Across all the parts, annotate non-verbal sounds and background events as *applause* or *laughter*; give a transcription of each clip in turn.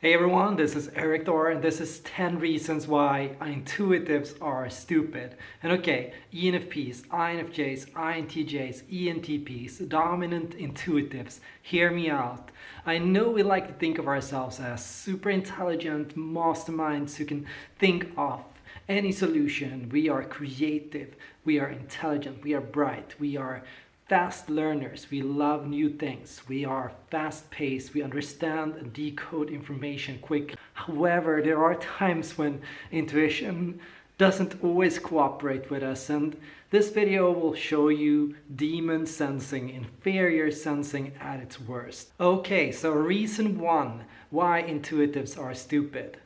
Hey everyone, this is Erik Thor and this is 10 reasons why intuitives are stupid. And okay, ENFPs, INFJs, INTJs, ENTPs, dominant intuitives, hear me out. I know we like to think of ourselves as super intelligent masterminds who can think of any solution. We are creative, we are intelligent, we are bright, we are fast learners. We love new things. We are fast paced. We understand and decode information quick. However, there are times when intuition doesn't always cooperate with us and this video will show you demon sensing, inferior sensing at its worst. Okay, so reason one why intuitives are stupid.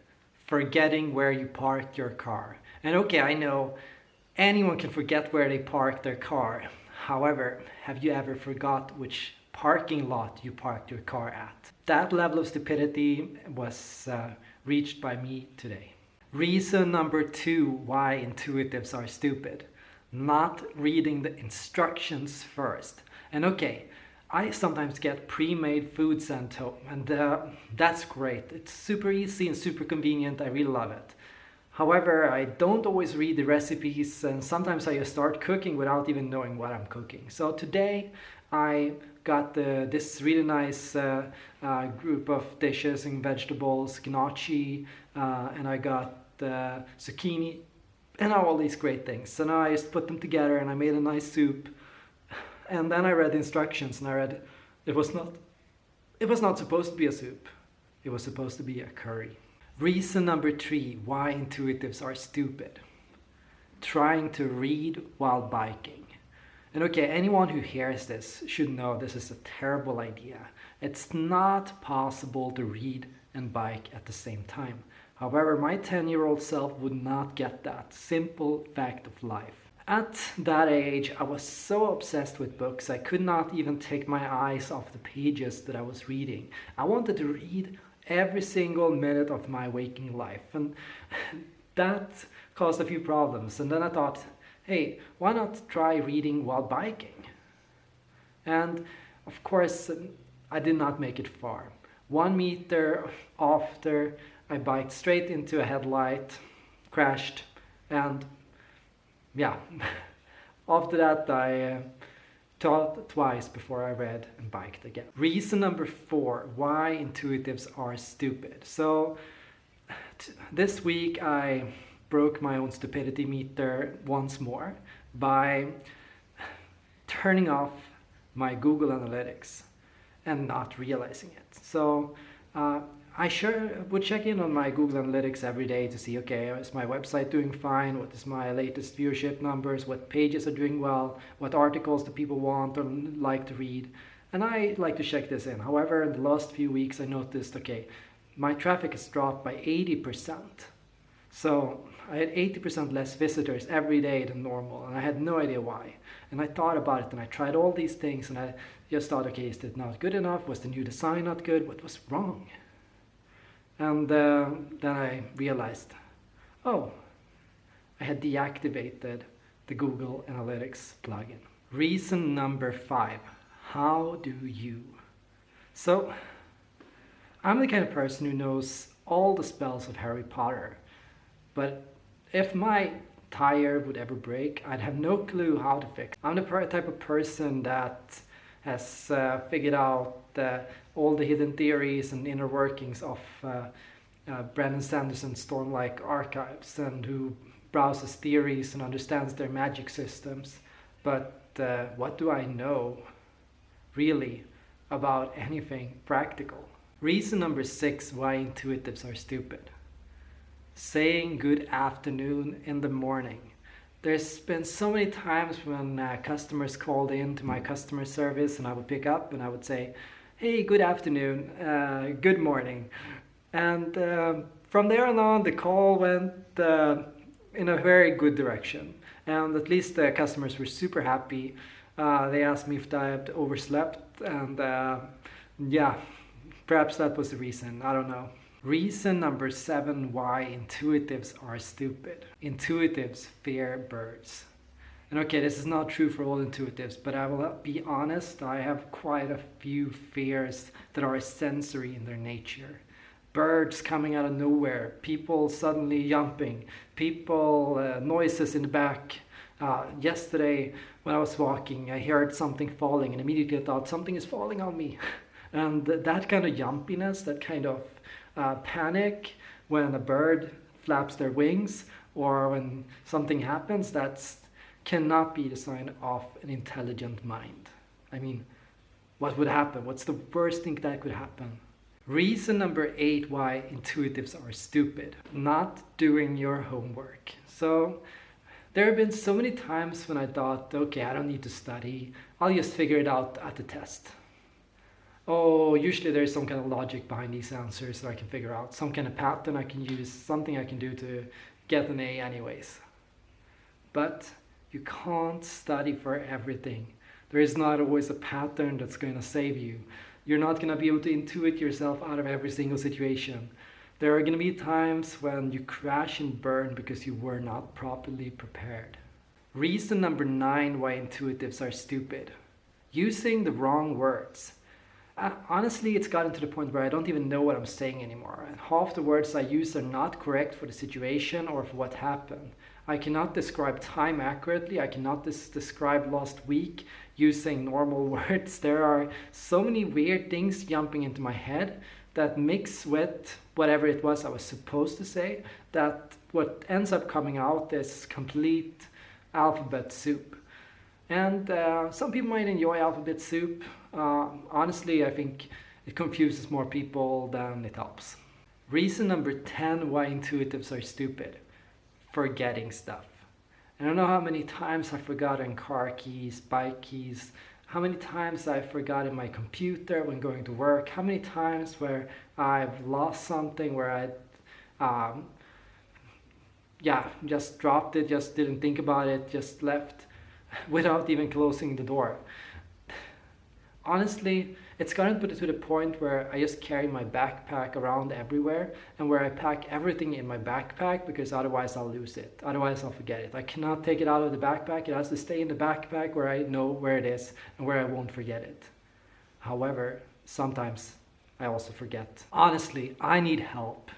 Forgetting where you parked your car. And okay, I know anyone can forget where they parked their car. However, have you ever forgot which parking lot you parked your car at? That level of stupidity was uh, reached by me today. Reason number two why intuitives are stupid. Not reading the instructions first. And okay, I sometimes get pre-made food sent home and uh, that's great. It's super easy and super convenient. I really love it. However, I don't always read the recipes and sometimes I just start cooking without even knowing what I'm cooking. So today I got the, this really nice uh, uh, group of dishes and vegetables, gnocchi, uh, and I got zucchini and all these great things. So now I just put them together and I made a nice soup. And then I read the instructions and I read it was not it was not supposed to be a soup. It was supposed to be a curry. Reason number three why intuitives are stupid. Trying to read while biking. And okay, anyone who hears this should know this is a terrible idea. It's not possible to read and bike at the same time. However, my 10-year-old self would not get that simple fact of life. At that age, I was so obsessed with books, I could not even take my eyes off the pages that I was reading. I wanted to read every single minute of my waking life. And *laughs* that caused a few problems. And then I thought, hey, why not try reading while biking? And of course, I did not make it far. One meter after, I biked straight into a headlight, crashed, and yeah, *laughs* after that I uh, thought twice before I read and biked again. Reason number four, why intuitives are stupid. So this week I broke my own stupidity meter once more by turning off my Google Analytics and not realizing it. So uh, I sure would check in on my Google Analytics every day to see, okay, is my website doing fine? What is my latest viewership numbers? What pages are doing well? What articles do people want or like to read? And I like to check this in. However, in the last few weeks, I noticed, okay, my traffic has dropped by 80%. So I had 80% less visitors every day than normal, and I had no idea why. And I thought about it, and I tried all these things, and I just thought, okay, is it not good enough? Was the new design not good? What was wrong? And uh, then I realized, oh, I had deactivated the Google Analytics plugin. Reason number five, how do you? So, I'm the kind of person who knows all the spells of Harry Potter, but if my tire would ever break, I'd have no clue how to fix. I'm the type of person that has uh, figured out uh, all the hidden theories and inner workings of uh, uh, Brandon Sanderson's Stormlight Archives and who browses theories and understands their magic systems. But uh, what do I know really about anything practical? Reason number six why intuitives are stupid. Saying good afternoon in the morning. There's been so many times when uh, customers called in to my customer service and I would pick up and I would say, hey, good afternoon, uh, good morning. And uh, from there on, the call went uh, in a very good direction. And at least the customers were super happy. Uh, they asked me if I had overslept and uh, yeah, perhaps that was the reason, I don't know. Reason number seven why intuitives are stupid. Intuitives fear birds. And okay, this is not true for all intuitives, but I will be honest, I have quite a few fears that are sensory in their nature. birds coming out of nowhere, people suddenly jumping, people, uh, noises in the back. Uh, yesterday, when I was walking, I heard something falling and immediately I thought something is falling on me. *laughs* And that kind of jumpiness, that kind of uh, panic when a bird flaps their wings or when something happens, that cannot be the sign of an intelligent mind. I mean, what would happen? What's the worst thing that could happen? Reason number eight why intuitives are stupid. Not doing your homework. So there have been so many times when I thought, okay, I don't need to study. I'll just figure it out at the test. Oh, usually there's some kind of logic behind these answers that I can figure out. Some kind of pattern I can use, something I can do to get an A anyways. But you can't study for everything. There is not always a pattern that's going to save you. You're not going to be able to intuit yourself out of every single situation. There are going to be times when you crash and burn because you were not properly prepared. Reason number nine why intuitives are stupid. Using the wrong words. Honestly, it's gotten to the point where I don't even know what I'm saying anymore. And half the words I use are not correct for the situation or for what happened. I cannot describe time accurately. I cannot describe last week using normal *laughs* words. There are so many weird things jumping into my head that mix with whatever it was I was supposed to say that what ends up coming out is complete alphabet soup. And uh, some people might enjoy alphabet soup. Uh, honestly, I think it confuses more people than it helps. Reason number 10 why intuitives are stupid forgetting stuff. I don't know how many times I've forgotten car keys, bike keys, how many times I've forgotten my computer when going to work, how many times where I've lost something, where I, um, yeah, just dropped it, just didn't think about it, just left *laughs* without even closing the door. Honestly, it's gotten put to the point where I just carry my backpack around everywhere and where I pack everything in my backpack because otherwise I'll lose it. Otherwise I'll forget it. I cannot take it out of the backpack. It has to stay in the backpack where I know where it is and where I won't forget it. However, sometimes I also forget. Honestly, I need help.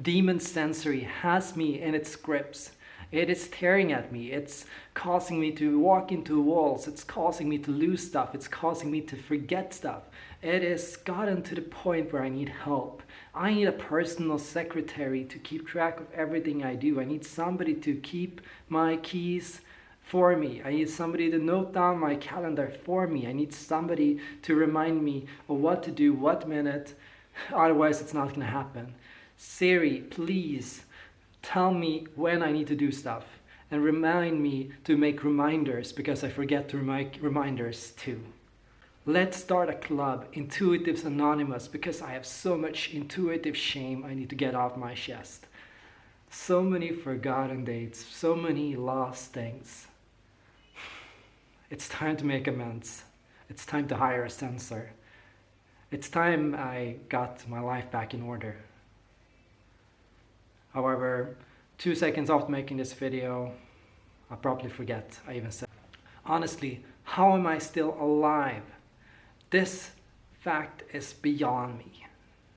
Demon Sensory has me in its grips it is tearing at me. It's causing me to walk into walls. It's causing me to lose stuff. It's causing me to forget stuff. It has gotten to the point where I need help. I need a personal secretary to keep track of everything I do. I need somebody to keep my keys for me. I need somebody to note down my calendar for me. I need somebody to remind me of what to do, what minute. Otherwise, it's not going to happen. Siri, please tell me when I need to do stuff and remind me to make reminders because I forget to make reminders too. Let's start a club, Intuitives Anonymous, because I have so much intuitive shame I need to get off my chest. So many forgotten dates, so many lost things. *sighs* It's time to make amends. It's time to hire a sensor. It's time I got my life back in order. However, two seconds after making this video, I probably forget I even said. Honestly, how am I still alive? This fact is beyond me.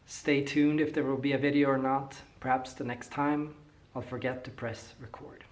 Stay tuned if there will be a video or not. Perhaps the next time I'll forget to press record.